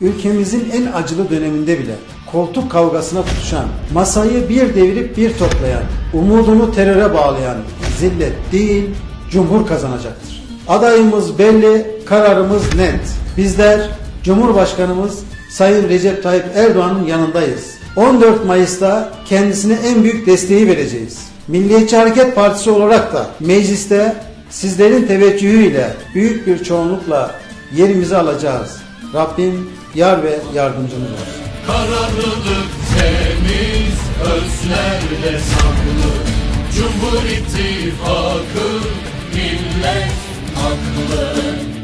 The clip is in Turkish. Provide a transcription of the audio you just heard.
ülkemizin en acılı döneminde bile koltuk kavgasına tutuşan, masayı bir devirip bir toplayan, umudunu teröre bağlayan zillet değil, cumhur kazanacaktır. Adayımız belli, kararımız net. Bizler Cumhurbaşkanımız Sayın Recep Tayyip Erdoğan'ın yanındayız. 14 Mayıs'ta kendisine en büyük desteği vereceğiz. Milliyetçi Hareket Partisi olarak da mecliste sizlerin teveccühüyle büyük bir çoğunlukla yerimizi alacağız. Rabbim yar ve yardımcımız olsun. Kararlılık temiz özlerle saklı Cumhur İttifakı millet aklı